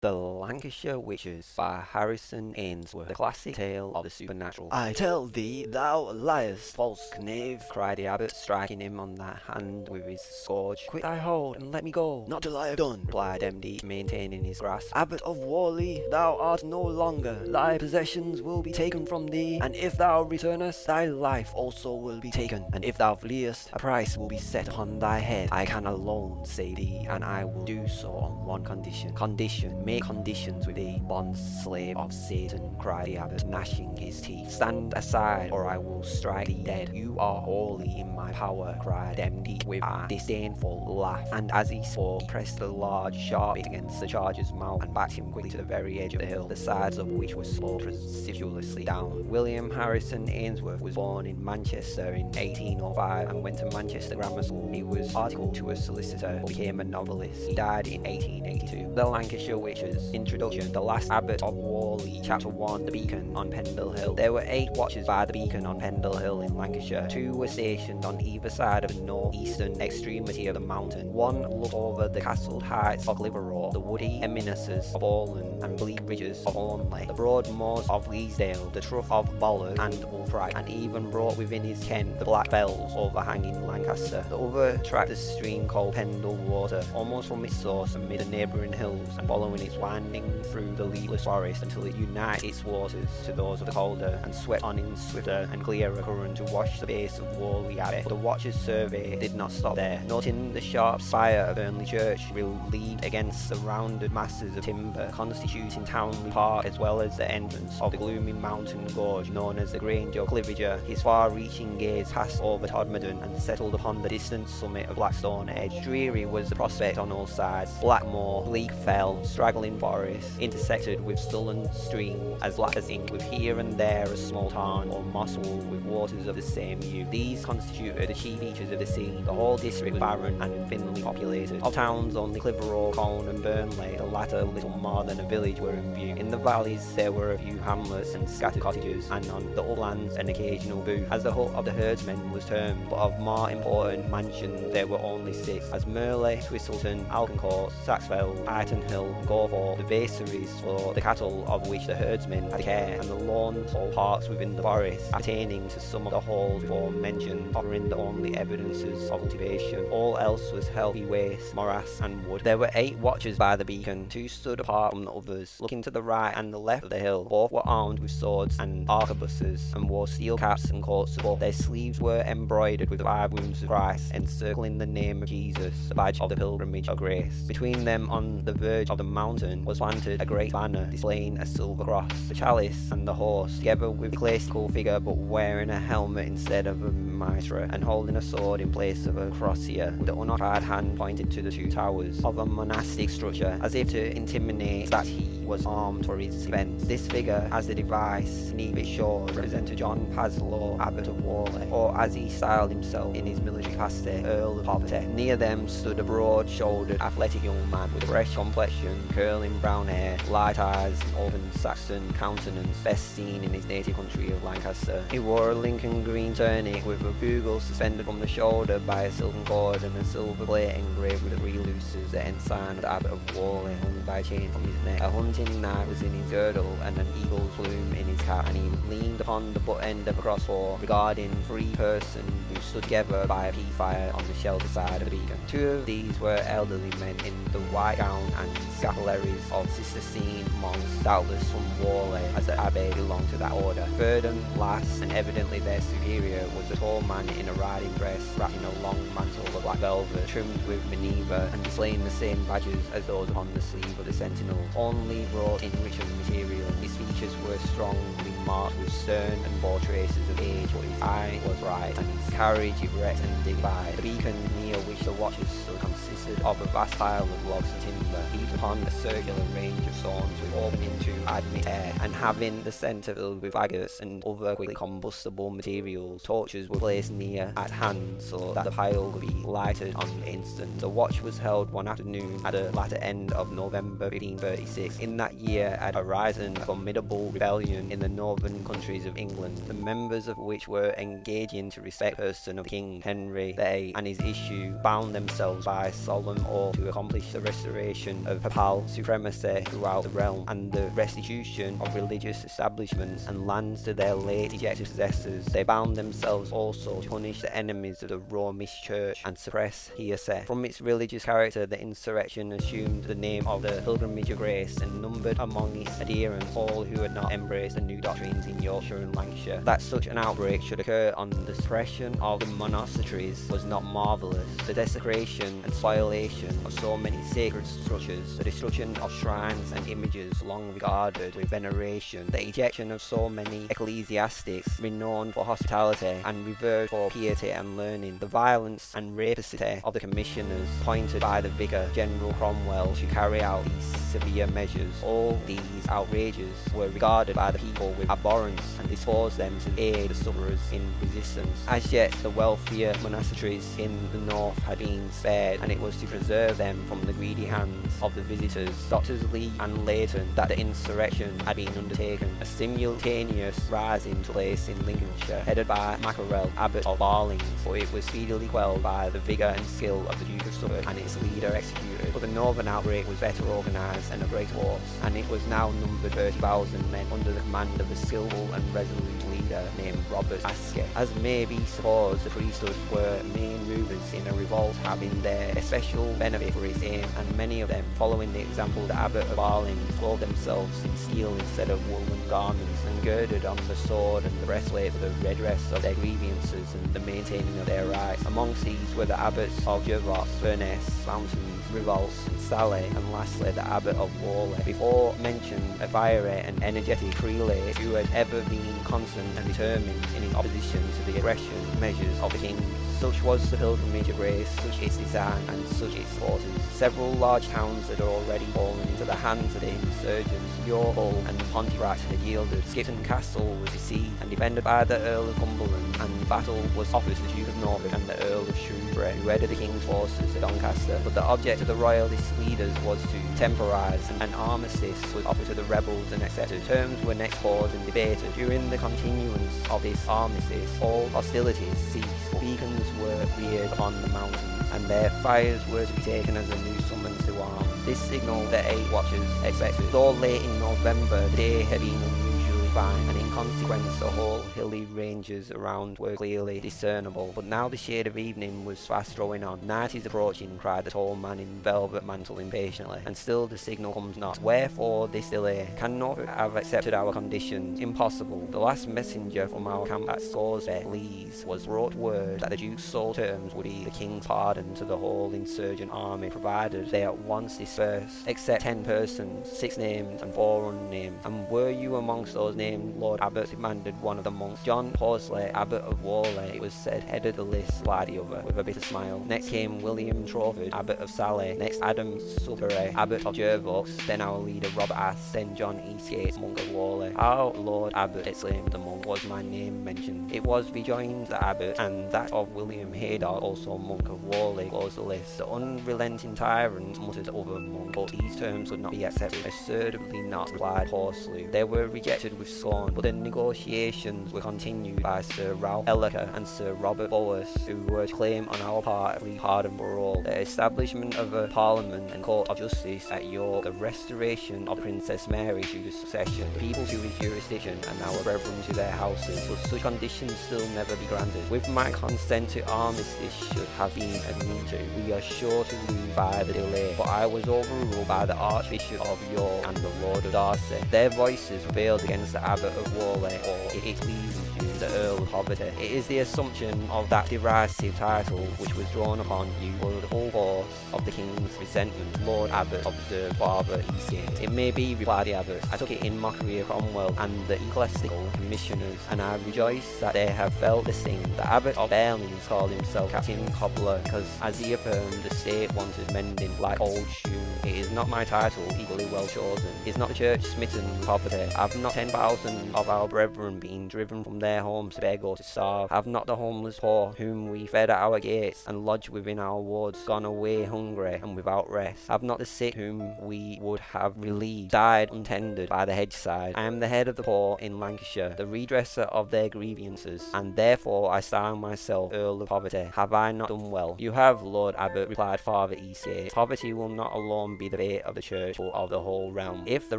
The Lancashire Witches by Harrison Ainsworth, the classic tale of the supernatural. I tell thee, thou liest, false knave, cried the abbot, striking him on the hand with his scourge. Quit thy hold, and let me go. Not till I have done, replied Demdike, maintaining his grasp. Abbot of Whalley, thou art no longer. Thy possessions will be taken from thee, and if thou returnest, thy life also will be taken. And if thou fleest, a price will be set upon thy head. I can alone save thee, and I will do so on one condition. Condition make conditions with thee, bond slave of Satan, cried the abbot, gnashing his teeth. Stand aside, or I will strike thee dead. You are wholly in my power, cried Demdike with a disdainful laugh. And as he spoke, he pressed a large sharp bit against the charger's mouth and backed him quickly to the very edge of the hill, the sides of which were sloped precipitously down. William Harrison Ainsworth was born in Manchester in 1805 and went to Manchester Grammar School. He was articled to a solicitor, became a novelist. He died in 1882. The Lancashire Witch Introduction The Last Abbot of Whalley Chapter 1 The Beacon on Pendle Hill There were eight watches by the beacon on Pendle Hill in Lancashire. Two were stationed on either side of the northeastern extremity of the mountain. One looked over the castled heights of Clitheroe, the woody eminences of Bowland and bleak ridges of Onley, the broad moors of Leesdale, the trough of Ballard and Upright, and even brought within his ken the black fells overhanging Lancaster. The other tracked a stream called Pendle Water, almost from its source amid the neighbouring hills and following winding through the leafless forest until it unites its waters to those of the Calder and swept on in swifter and clearer current to wash the base of Whalley Abbey. But the watcher's survey did not stop there. Noting the sharp spire of Burnley Church relieved against the rounded masses of timber constituting Towneley Park as well as the entrance of the gloomy mountain gorge known as the Grange of Cliviger, his far-reaching gaze passed over Todmorden and settled upon the distant summit of Blackstone Edge. Dreary was the prospect on all sides. Blackmoor, bleak fell, straggling straggling forest, intersected with sullen streams as black as ink, with here and there a small tarn or moss wall with waters of the same hue. These constituted the chief features of the scene. The whole district was barren and thinly populated. Of towns only Clitheroe, Colne and Burnley, the latter little more than a village, were in view. In the valleys there were a few hamlets and scattered cottages, and on the uplands an occasional booth, as the hut of the herdsmen was termed, but of more important mansions there were only six, as Merley, Twistleton, Alconcourt, Saxfeld, Ightenhill, Gore for the vaccaries for the cattle of which the herdsmen had care, and the lawns or parks within the forest pertaining to some of the halls before mentioned, offering the only evidences of cultivation. All else was healthy waste, morass, and wood. There were eight watchers by the beacon, two stood apart from the others, looking to the right and the left of the hill. Both were armed with swords and arquebuses, and wore steel caps and coats of. Their sleeves were embroidered with the five wounds of Christ, encircling the name of Jesus, the badge of the pilgrimage of grace. Between them, on the verge of the mountain, was planted a great banner displaying a silver cross, the chalice and the horse, together with a classical figure but wearing a helmet instead of a mitre and holding a sword in place of a crosier, with the unoccupied hand pointed to the two towers of a monastic structure, as if to intimate that he was armed for his defence. This figure, as the device need be sure, represented John Paslew, Abbot of Whalley, or as he styled himself in his military capacity, Earl of Poverty. Near them stood a broad-shouldered, athletic young man with a fresh complexion, curling brown hair, light eyes, open Saxon countenance, best seen in his native country of Lancaster. He wore a Lincoln green tunic with a bugle suspended from the shoulder by a silken cord and a silver plate engraved with three luces, the ensign of the Abbot of Whalley hung by a chain from his neck. A hunting knife was in his girdle and an eagle's plume in his cap, and he leaned upon the butt end of a crossbow, regarding three persons who stood together by a peat fire on the shelter side of the beacon. Two of these were elderly men in the white gown and scapula Corollaries of Cistercian monks, doubtless from Whalley, as the abbey belonged to that order. Third and last, and evidently their superior, was a tall man in a riding dress, wrapped in a long mantle of black velvet, trimmed with minever, and displaying the same badges as those upon the sleeve of the sentinel, only wrought in richer material. His features were strongly marked with stern and bold traces of age, but his eye was right, and his carriage erect and dignified. The beacon near which the watchers stood consisted of a vast pile of logs and timber, heaped upon a circular range of stones with opening to admit air, and having the centre filled with faggots and other quickly combustible materials, torches were placed near at hand so that the pile could be lighted on the instant. The watch was held one afternoon at the latter end of November 1536. In that year had arisen a formidable rebellion in the northern countries of England, the members of which were engaging to respect the person of King Henry VIII and his issue bound themselves by solemn oath to accomplish the restoration of papal supremacy throughout the realm and the restitution of religious establishments and lands to their late ejected possessors. They bound themselves also to punish the enemies of the Romish Church and suppress heresy. From its religious character, the insurrection assumed the name of the Pilgrimage of Grace and numbered among its adherents all who had not embraced the new doctrines in Yorkshire and Lancashire. That such an outbreak should occur on the suppression of the monasteries was not marvellous. The desecration and spoliation of so many sacred structures, the destruction of shrines and images long regarded with veneration, the ejection of so many ecclesiastics renowned for hospitality and revered for piety and learning, the violence and rapacity of the commissioners appointed by the Vicar General Cromwell to carry out these severe measures. All these outrages were regarded by the people with abhorrence and disposed them to aid the sufferers in resistance. As yet, the wealthier monasteries in the north had been spared, and it was to preserve them from the greedy hands of the visitors, Doctors Lee and Leighton, that the insurrection had been undertaken. A simultaneous rising took place in Lincolnshire, headed by Mackerel, Abbot of Barlings, but it was speedily quelled by the vigour and skill of the Duke of Suffolk and its leader executed. But the northern outbreak was better organised and a great force, and it was now numbered 30,000 men under the command of a skilful and resolute leader named Robert Aske. As may be supposed, the priesthood were main movers in a revolt having their especial benefit for its aim, and many of them, following the example of the Abbot of Arling, clothed themselves in steel instead of woolen garments, and girded on the sword and the breastplate for the redress of their grievances and the maintaining of their rights. Amongst these were the abbots of Jervaux, Furness, Fountains, Rievaulx, Salley, and lastly the Abbot of Whalley. Before mentioned a fiery and energetic prelate who had ever been constant and determined in his opposition to the aggression measures of the king. Such was the pilgrimage of grace, such its design, and such its supporters. Several large towns had already fallen into the hands of the insurgents. Hull and Pontefract had yielded. Skipton Castle was besieged and defended by the Earl of Cumberland, and battle was offered to the Duke of Norfolk and the Earl of Shrewsbury, who headed the king's forces at Doncaster. But the object of the royalist leaders was to temporise, and an armistice was offered to the rebels and accepted. Terms were next paused and debated. During the continuance of this armistice, all hostilities ceased. Beacons were reared upon the mountains, and their fires were to be taken as a new summons to arms. This signal the eight watchers expected. Though late in November, the day had been unusually fine, consequence the whole hilly ranges around were clearly discernible. But now the shade of evening was fast drawing on. Night is approaching, cried the tall man in velvet mantle impatiently, and still the signal comes not. Wherefore this delay? Can Norfolk have accepted our conditions? Impossible. The last messenger from our camp at Scawsby, Lees, was brought word that the Duke's sole terms would be the King's pardon to the whole insurgent army, provided they at once dispersed, except ten persons, six named and four unnamed. And were you amongst those named, Lord Abbot? demanded one of the monks. John Paslew, Abbot of Whalley, it was said, headed the list, the other, with a bitter smile. Next came William Trafford, Abbot of Salley. Next Adam Sudbury, Abbot of Jervaux. Then our leader Robert Aske. Then John Eastgate, monk of Whalley. How, Lord Abbot, exclaimed the monk, was my name mentioned? It was rejoined the Abbot, and that of William Haydock, also monk of Whalley, closed the list. The unrelenting tyrant muttered other monk, but these terms would not be accepted. Assuredly not, replied Paslew. They were rejected with scorn, but the negotiations were continued by Sir Ralph Ellerker and Sir Robert Bowes, who were to claim on our part free pardon for all, the establishment of a parliament and court of justice at York, the restoration of Princess Mary to the succession, the people to his jurisdiction, and our brethren to their houses, but such conditions still never be granted. With my consent to armistice should have been agreed to, we are sure to lose by the delay, but I was overruled by the Archbishop of York and the Lord of Darcy. Their voices prevailed against the Abbot of Whalley, or it is pleasing to the Earl of Poverty. It is the assumption of that derisive title which was drawn upon you for the full force of the King's resentment. Lord Abbot observed Father Eastgate. It may be, replied the Abbot, I took it in mockery of Cromwell and the ecclesiastical commissioners, and I rejoice that they have felt the sting. The Abbot of Barlings called himself Captain Cobbler, because, as he affirmed, the state wanted mending like old shoes. It is not my title, equally well chosen. Is not the church smitten poverty? Have not ten thousand of our brethren been driven from their homes to beg or to starve? Have not the homeless poor, whom we fed at our gates and lodged within our wards, gone away hungry and without rest? Have not the sick, whom we would have relieved, died untended by the hedgeside? I am the head of the poor in Lancashire, the redresser of their grievances, and therefore I style myself Earl of Poverty. Have I not done well? You have, Lord Abbot, replied Father Eastgate. Poverty will not alone be the fate of the church or of the whole realm. If the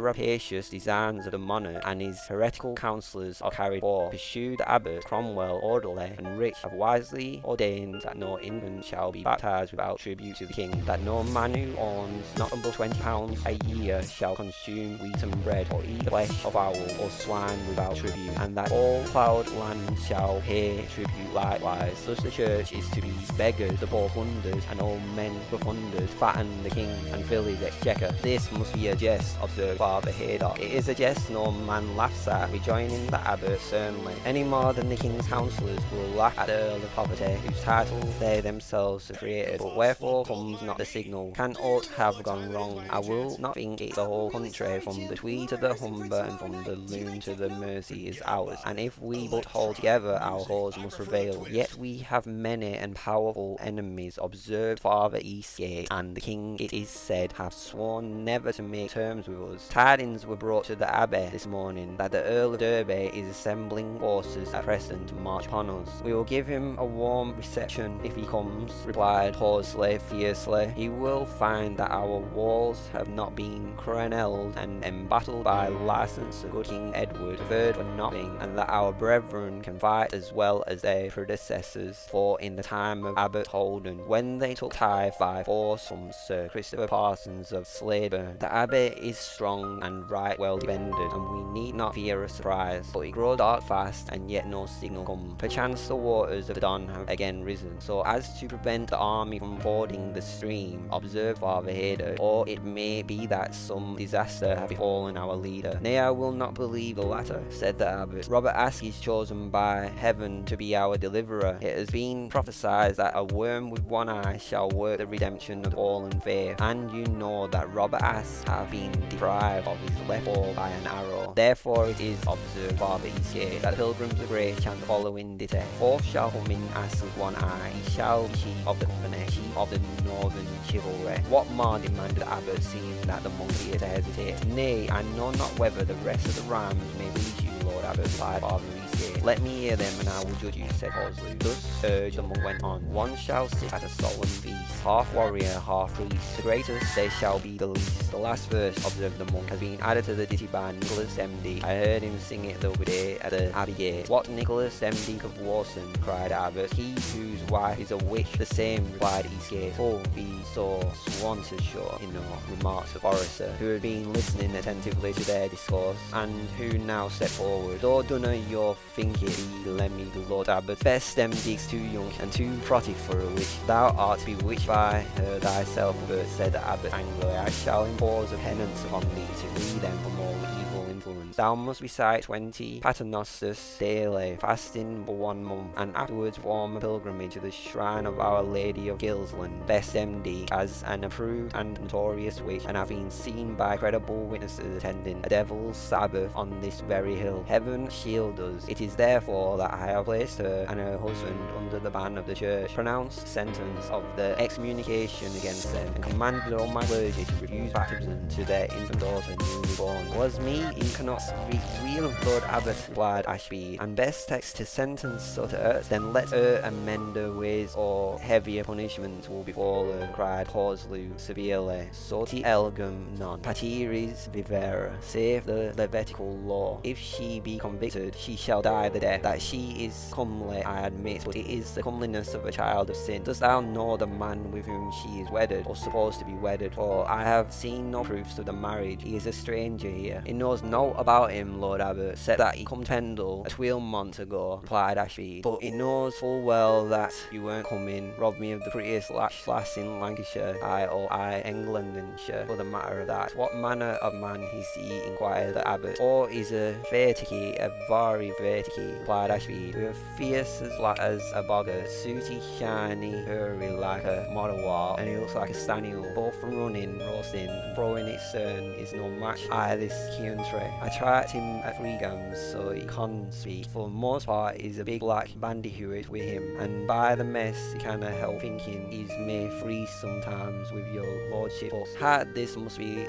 rapacious designs of the monarch and his heretical counsellors are carried forth, pursue the abbot Cromwell, Audley and rich, have wisely ordained that no infant shall be baptized without tribute to the king, that no man who owns not above twenty pounds a year shall consume wheaten bread or eat the flesh of owl or swine without tribute, and that all ploughed land shall pay tribute likewise. Thus the church is to be beggars, the poor plundered, and all men profunded, fatten the king and fill This must be a jest, observed Father Haydock. It is a jest no man laughs at, rejoining the abbot sternly, any more than the king's counsellors will laugh at the Earl of Poverty, whose title they themselves have created. But wherefore comes not the signal? Can aught have gone wrong? I will not think it the whole country, from the Tweed to the Humber, and from the Lune to the Mersey is ours, and if we but hold together, our cause must prevail. Yet we have many and powerful enemies, observed Father Eastgate, and the king, it is said, have sworn never to make terms with us. Tidings were brought to the Abbey this morning that the Earl of Derby is assembling forces at present to march upon us. We will give him a warm reception if he comes, replied Paslew fiercely. He will find that our walls have not been crenelled and embattled by license of good King Edward III for nothing, and that our brethren can fight as well as their predecessors, for in the time of Abbot Holden, when they took Tyre by force from Sir Christopher Of Slaidburn, the abbey is strong and right well defended, and we need not fear a surprise. But it grows dark fast, and yet no signal comes. Perchance the waters of the Don have again risen, so as to prevent the army from fording the stream, observe Father Haydock, or it may be that some disaster have befallen our leader. Nay, I will not believe the latter, said the abbot. Robert Aske is chosen by heaven to be our deliverer. It has been prophesied that a worm with one eye shall work the redemption of fallen faith, and you know that Robert Aske hath been deprived of his left eye by an arrow. Therefore it is observed, by Father Eastgate, that pilgrims of grace chant the following ditty. Forth shall come in Aske with one eye, he shall be chief of the company, chief of the northern chivalry. What more demanded the abbot, seeing that the monk here to hesitate? Nay, I know not whether the rest of the rhymes may reach you, Lord Abbot, replied Father. Let me hear them, and I will judge you, said Paslew. Thus urged, the monk went on. One shall sit at a solemn feast, half warrior, half priest. The greatest they shall be the least. The last verse, observed the monk, has been added to the ditty by Nicholas Demdike I heard him sing it the other day at the Abbey Gate. What Nicholas Demdike of Worston? cried Abbot. He whose wife is a witch. The same, replied Eastgate. Oh, be so Swansonshire, you know, remarked the forester, who had been listening attentively to their discourse, and who now stepped forward. Though dunna your be Lemmy Lord Abbot, best them digs too young and too protty for a witch. Thou art bewitched by her thyself, but said the Abbot angrily, I shall impose a penance upon thee to free them from all evil influence. Thou must recite twenty paternosters daily, fasting for one month, and afterwards form a pilgrimage to the shrine of Our Lady of Gilsland, Bess Demdike, as an approved and notorious witch, and have been seen by credible witnesses attending a devil's sabbath on this very hill. Heaven shield us. It is therefore that I have placed her and her husband under the ban of the church, pronounced sentence of the excommunication against them, and commanded all my clergy to refuse baptism to their infant daughter newly born. Was me, he cannot speak real Lord Abbot, replied Ashbead, and best text to sentence earth, then let her amend her ways, or heavier punishments will befall her, cried Paslew severely. Soti elgum non patiris vivera, save the Levitical law. If she be convicted, she shall die the death. That she is comely, I admit, but it is the comeliness of a child of sin. Dost thou know the man with whom she is wedded, or supposed to be wedded? For I have seen no proofs of the marriage. He is a stranger here. He knows no about him, Lord Abbot, said that he come to Pendle a twelve month ago, replied Ashbead. But he knows full well that you weren't coming, robbed me of the prettiest lash lass in Lancashire, I or I Englandshire, for the matter of that. What manner of man is he, inquired the Abbot. Or is a verticky, a very verticky, replied Ashbead, a fierce as black as a bogger, sooty, shiny, hairy like a modawar, and he looks like a staniel, both from running, roasting, throwing its stern is no match I this country. I tried him at three games, so he can't speak. For the most part, he's a big black bandyhewit with him, and by the mess, he can't help thinking he's may free sometimes with your lordship. But had this must be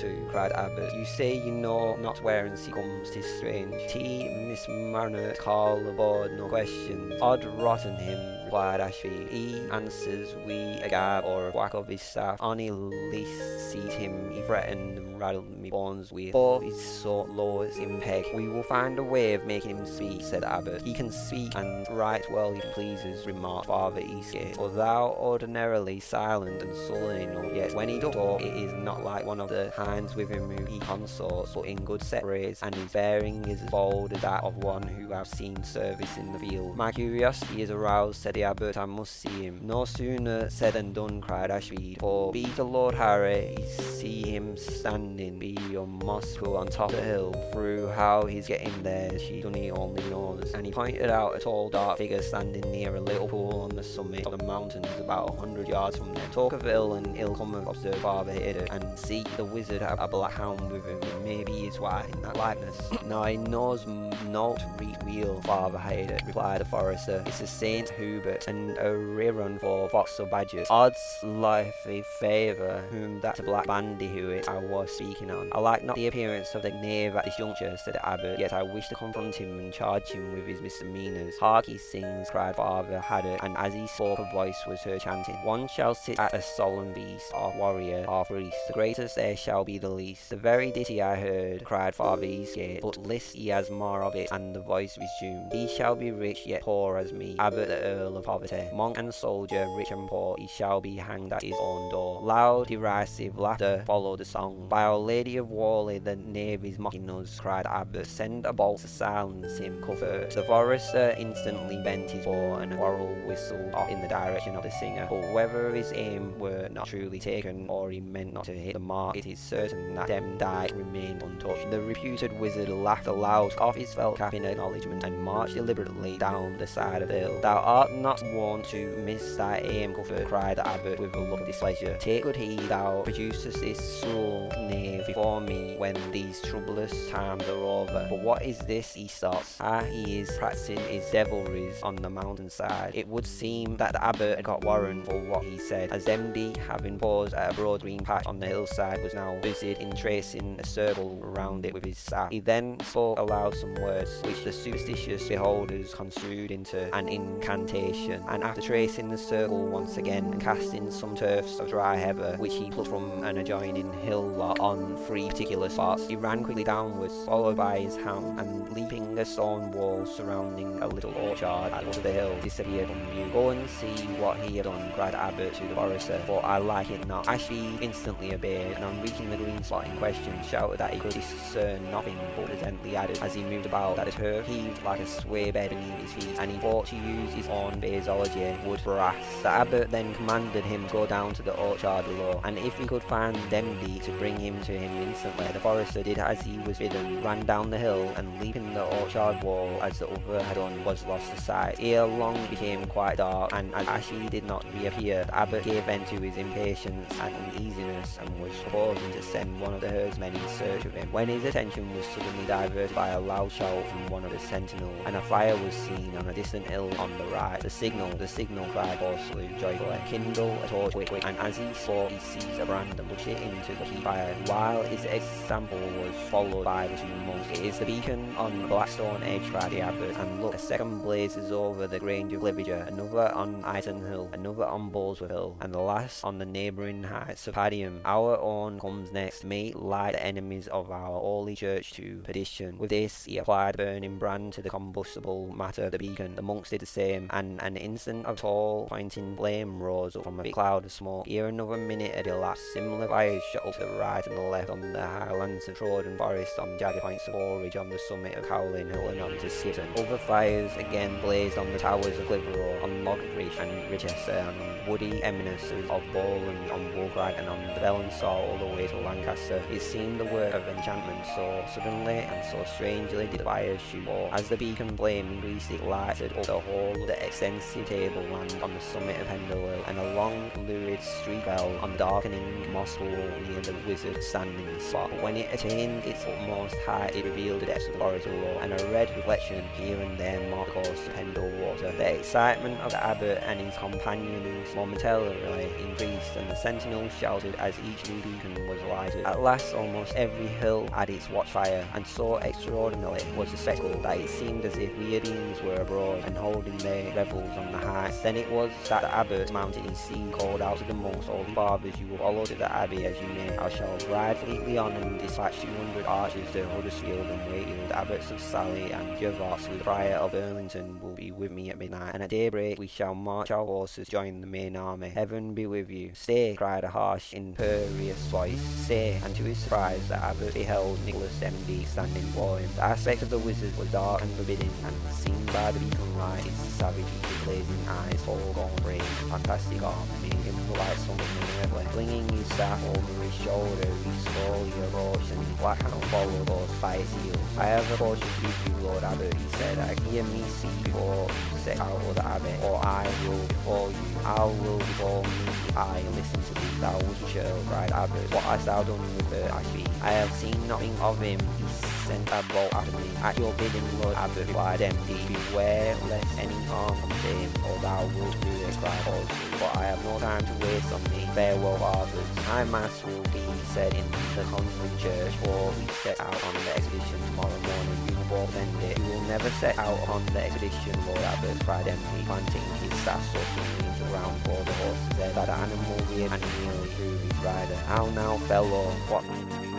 to, cried Abbot. You say you know not whence he comes, tis strange. T. Miss Marner call aboard, no question. Odd rotten him, replied Ashbead. He answers we a gab or a whack of his staff. Only least sees him, he threatened and rattled me bones with. For his so low as in peg. We will find a way of making him speak, said Abbot. He can speak and write well if he pleases, remarked Father Eastgate. For thou ordinarily silent and sullen enough, yet when he does talk, it is not like one of the hinds with him who he consorts, but in good set phrase, and his bearing is as bold as that of one who has seen service in the field. My curiosity is aroused, said abbot, I must see him. No sooner said than done, cried Ashbead, for be the Lord Harry, he see him standing, be your mosque on top of the hill, through how he's getting there, she only only knows. And he pointed out a tall dark figure standing near a little pool on the summit of the mountains about a hundred yards from them. Talk of ill and ill cometh, observed Father Hidden, and see the wizard have a black hound with him, and maybe his wife in that likeness. now he knows not wheel, Father Hidden, replied the forester. It's a Saint Hubert and a rerun for fox or badgers. Odds life a favour whom that black bandicoot I was speaking on. I like not the appearance of the knave at this juncture, said the abbot, yet I wish to confront him and charge him with his misdemeanours. Hark he sings, cried Father Haydock, and as he spoke a voice was heard chanting, One shall sit at a solemn feast, half warrior, half priest, the greatest there shall be the least. The very ditty I heard, cried Father Eastgate, but list he has more of it, and the voice resumed, He shall be rich, yet poor as me, Abbot the Earl of Poverty, monk and soldier, rich and poor, he shall be hanged at his own door. Loud, derisive laughter followed the song. By Our Lady of Whalley, the knave is mocking us, cried Abbot, send a bolt to silence him, Cuthbert. The forester instantly bent his bow, and a quarrel whistled off in the direction of the singer, but whether his aim were not truly taken, or he meant not to hit the mark, it is certain that Demdike remained untouched. The reputed wizard laughed aloud, off his felt cap in acknowledgment, and marched deliberately down the side of the hill. Thou art not wont to miss thy aim, Cuthbert, cried the abbot with a look of displeasure. Take good heed thou producest this soul knave before me when these troublous times are over. But what is this? He stops. Ah, he is practicing his devilries on the mountainside. It would seem that the abbot had got warrant for what he said, as Demdike, having paused at a broad green patch on the hillside, was now busied in tracing a circle around it with his staff. He then spoke aloud some words, which the superstitious beholders construed into an incantation, and after tracing the circle once again and casting some turfs of dry heather, which he plucked from an adjoining hill lot on three particular spots, he ran quickly downwards, followed by his hound, and leaping a stone wall surrounding a little orchard at the foot of the hill, disappeared from view. Go and see what he had done, cried Abbot to the forester, but I like it not. Ashbead instantly obeyed, and on reaching the green spot in question, shouted that he could discern nothing, but presently added, as he moved about, that the turf heaved like a sway bed beneath his feet, and he thought to use his own phraseology, wood brass. The abbot then commanded him go down to the orchard below, and if he could find Demdike to bring him to him instantly. The forester did as he was bidden, ran down the hill, and leaping the orchard wall as the other had done, was lost to sight. Ere long became quite dark, and as Ashbead did not reappear, the abbot gave vent to his impatience and uneasiness, and was proposing to send one of the herdsmen in search of him, when his attention was suddenly diverted by a loud shout from one of the sentinels, and a fire was seen on a distant hill on the right. The signal, the signal, cried hoarsely, joyfully, kindle a torch and as he spoke, he seized a brand and pushed it into the fire, while his example was followed by the two monks. It is the beacon on Blackstone Edge, cried the abbot, and look, a second blazes over the Grange of Cliviger, another on Iton Hill, another on Boulsworth Hill, and the last on the neighbouring heights of Padiham. Our own comes next, may light the enemies of our holy church to perdition. With this, he applied the burning brand to the combustible matter of the beacon. The monks did the same, and an instant of tall, pointing flame rose up from a cloud of smoke. Here another minute had elapsed. Similar fires shot up to the right and the left on the highlands of Trawden Forest, on jagged points of forage on the summit of Howling Hill and on to Skipton. Other fires again blazed on the towers of Clitheroe, on Longridge and Ribchester, and on woody eminences of Ball and on Wolfrag and on the Bell and all the way to Lancaster. It seemed the work of enchantment, so suddenly and so strangely did the fires shoot forth. As the beacon flame increased, it lighted up the whole of the extensive tableland on the summit of Hill, and a long lurid streak fell on the darkening moss wall near the wizard's standing spot. But when it attained its utmost height, it revealed the depths of the forest below, and a red reflection here and there marked the course Pendle water. The excitement of the abbot and his companions momentarily increased, and the sentinels shouted as each new beacon was lighted. At last, almost every hill had its watchfire, and so extraordinary was the spectacle that it seemed as if weird beings were abroad and holding their revel revels on the heights. Then it was that the abbot mounted his seat, called out to the monks, holy fathers, you will follow to the abbey as you may. I shall ride fleetly on and dispatch 200 archers to Huddersfield and Wakefield. The abbots of Salley and with the prior of Burlington will be with me at midnight, and at daybreak we shall march our horses, join the main army. Heaven be with you. Stay, cried a harsh, imperious voice. Stay, and to his surprise the abbot beheld Nicholas Demdike standing before him. The aspect of the wizard was dark and forbidding, and seen by the beacon light his savage, blazing eyes, full gone brave, fantastic arm, like something unearthly. Flinging his staff over his shoulder, he slowly approached, and his black hound followed close by. I have a caution to you, Lord Abbot, he said. I hear me see before you set out of the abbot, or I will before you. I will before me, I listen to thee, thou child, cried Abbot. What hast thou done with her, I speak? I have seen nothing of him, he sent a bolt after me. At your bidding, Lord Abbot, replied Demdike Beware lest any harm come to him, or thou wilt do it, cried Paslew. But I have no time to waste on thee. Farewell, fathers. My mass will be said in the convent church, or we set out on the expedition tomorrow morning. You will both end it. You will never set out on the expedition, Lord Abbot, cried Demdike, planting his staff so the ground for the horse's head, that the animal reared and nearly threw his rider. How now, fellow, what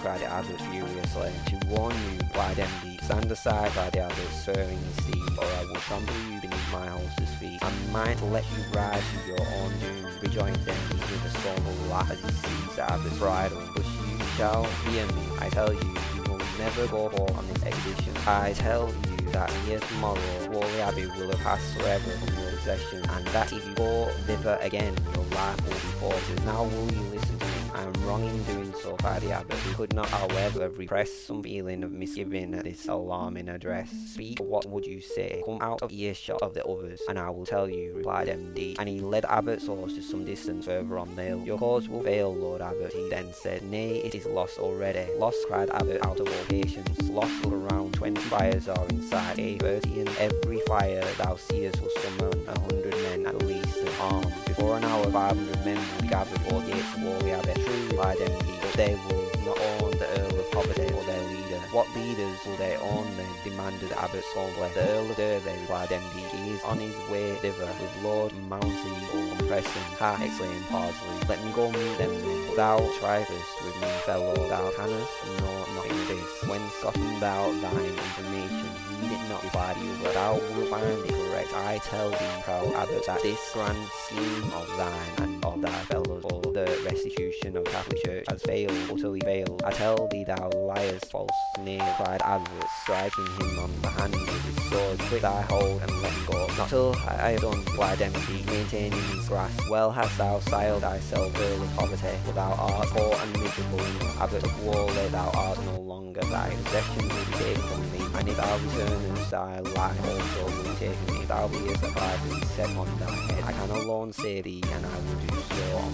the Abbot furiously. To warn you, replied Demdike, stand aside, cried the Abbot, spurring his steed, or I will trample you beneath my horse's feet. I might let you ride to your own doom, rejoined Demdike with a sombre laugh as he seized the Abbot's bridle. But you shall hear me, I tell you, you will never go forth on this expedition. I tell you that here tomorrow Whalley Abbey will have passed forever from your possession, and that if you go thither again, your life will be forfeited. Now will you listen? I am wrong in doing so, the abbot, could not, however, repress some feeling of misgiving at this alarming address. Speak, what would you say? Come out of earshot of the others, and I will tell you, replied Demdike And he led Abbot's horse to some distance further on the hill. Your cause will fail, Lord Abbot, he then said. Nay, it is lost already. Lost, cried Abbot, out of all patience. Lost, around, twenty fires are inside, a thirty, and every fire thou seest will summon a hundred Before an hour, five hundred men will be gathered before gates of but they will not own the Earl of Poverty or their. What leaders will they own then? demanded Abbot Scornfully. The Earl of Derby, replied Demdike, he is on his way thither with Lord Mounty or Preston. Ha, exclaimed Paslew. Let me go meet them then. But thou trifest with me, fellow, thou canst know nothing of this. When soughten thou thine information, need it not reply you, but thou wilt find it correct. I tell thee, proud Abbot, that this grand scheme of thine and of thy fellows for the restitution of Catholic Church has failed, utterly failed. I tell thee thou liest, false knave, cried Abbot, striking him on the hand with his sword. Quit thy hold and let go. Not till I, have done, replied Demdike, maintaining his grasp. Well hast thou styled thyself Earl of Poverty, for thou art poor and miserable. Abbot of Whalley, thou art no longer. Thy possessions will be taken from thee, and if thou returnest, thy life also will be taken. If thou beest a price set on thy head. I can alone save thee, and I will do so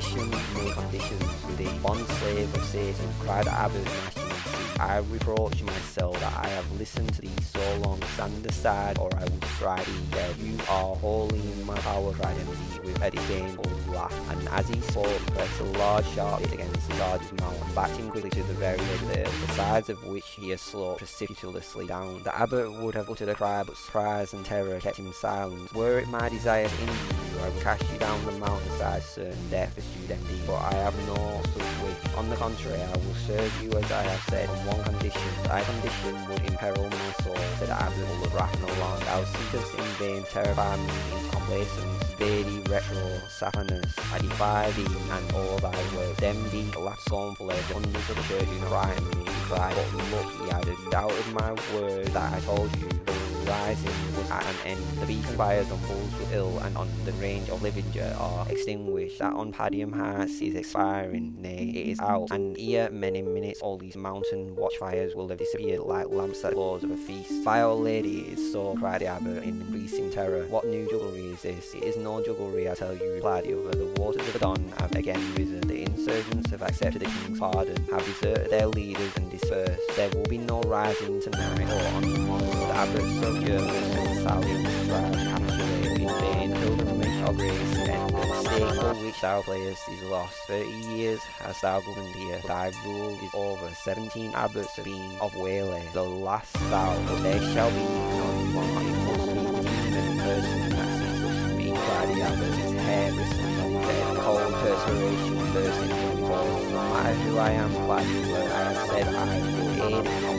condition. Make conditions with thee. Bond slave of Satan, cried gnashing his. I reproach myself that I have listened to thee so long. Stand aside, or I will strike thee dead. You are wholly in my power, cried Demdike with a disdainful laugh. And as he spoke, he pressed a large sharp hit against the sergeant's mouth and backed him quickly to the very edge the sides of which he had sloped precipitously down. The abbot would have uttered a cry, but surprise and terror kept him silent. Were it my desire to injure you, I would cast you down the mountainside, certain death, pursued Demdike But I have no such wish. On the contrary, I will serve you as I have said, on one condition. Thy condition would imperil my soul, said full of wrath and alarm. Thou seekest in vain terrify me into complacence. Vade retro Satanas. I defy thee and all thy words. Then be laughed scornfully. Hundreds of the church not frighten me, cried. But look, he added, doubted my word that I told you. Rising was at an end. The beacon fires on Boulsworth Hill and on the range of Livinger are extinguished. That on Padiham Heights is expiring, nay, it is out. And ere many minutes all these mountain watchfires will have disappeared like lamps at the close of a feast. By our lady, is so, cried the abbot in increasing terror. What new jugglery is this? It is no jugglery, I tell you, replied the other. The waters of the Don have again risen. The insurgents have accepted the king's pardon, have deserted their leaders and dispersed. There will be no rising tonight or on the The of Jervaux and Salley to capitulate in vain. Pilgrimage of grace and the for which thou playest is lost. Thirty years hast thou governed here. Thy rule is over. Seventeen abbots have been of Whalley. The last thou, but there shall be none one. It must be even person that sees being cried the abbot, his hair bristling on dead, cold perspiration bursting from pores. No matter who I am, sure I have said I will aid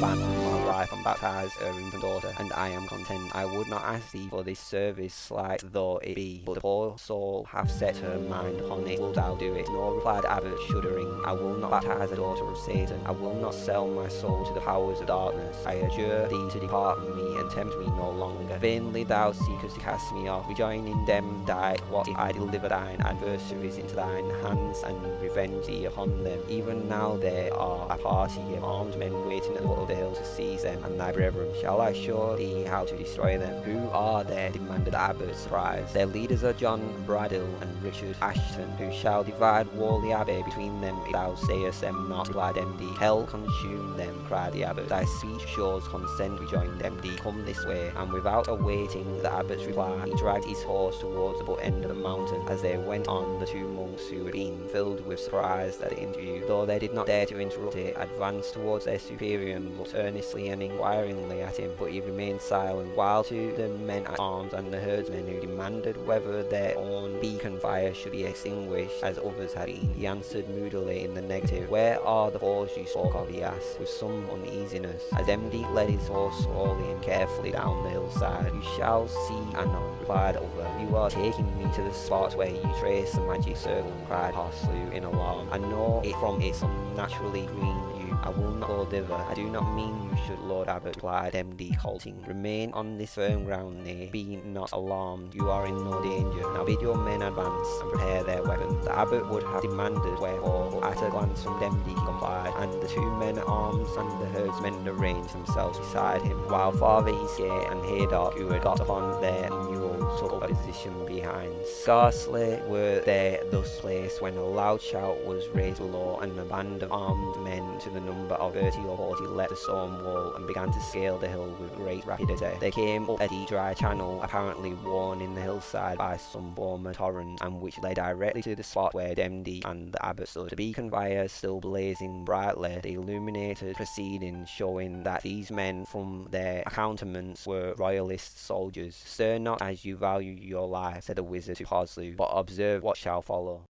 the wife and baptize infant daughter, and I am content. I would not ask thee for this service, slight though it be, but the poor soul hath set her mind upon it. Wilt thou do it? No, replied Abbot, shuddering. I will not baptize a daughter of Satan. I will not sell my soul to the powers of darkness. I adjure thee to depart from me and tempt me no longer. Vainly thou seekest to cast me off. Rejoining them, die. What if I deliver thine adversaries into thine hands and revenge thee upon them? Even now there are a party of armed men waiting at the foot of the hill to seize them and thy brethren. Shall I show thee how to destroy them? Who are they? demanded the Abbot, surprised. Their leaders are John Braddyll and Richard Ashton, who shall divide Whalley Abbey between them if thou sayest them not, replied Demdike. Hell consume them, cried the Abbot. Thy speech shows consent, rejoined Demdike. Come this way. And without awaiting the Abbot's reply, he dragged his horse towards the butt end of the mountain. As they went on, the two monks who had been filled with surprise at the interview, though they did not dare to interrupt it, advanced towards their superior and looked earnestly and inquiringly at him, but he remained silent, while to the men at arms and the herdsmen who demanded whether their own beacon fire should be extinguished as others had been, he answered moodily in the negative. Where are the fours you spoke of, he asked, with some uneasiness, as Demdike led his horse slowly and carefully down the hillside. You shall see anon, replied other. You are taking me to the spot where you trace the magic circle, cried Paslew in alarm. I know it from its unnaturally green I will not go thither. I do not mean you should, Lord Abbot, replied Demdike, halting. Remain on this firm ground near. Be not alarmed. You are in no danger. Now bid your men advance and prepare their weapons. The Abbot would have demanded wherefore, at a glance from Demdike complied, and the two men at arms and the herdsmen arranged themselves beside him, while Father Eastgate and Haydock, who had got upon their mules, took a position behind. Scarcely were they thus placed when a loud shout was raised below, and a band of armed men to the number of 30 or 40 left the stone wall and began to scale the hill with great rapidity. They came up a deep dry channel, apparently worn in the hillside by some former torrent, and which led directly to the spot where Demdike and the abbot stood. The beacon fire still blazing brightly, the illuminated proceedings showing that these men from their accoutrements were royalist soldiers. Stir not as you value your life, said the wizard to Paslew, but observe what shall follow.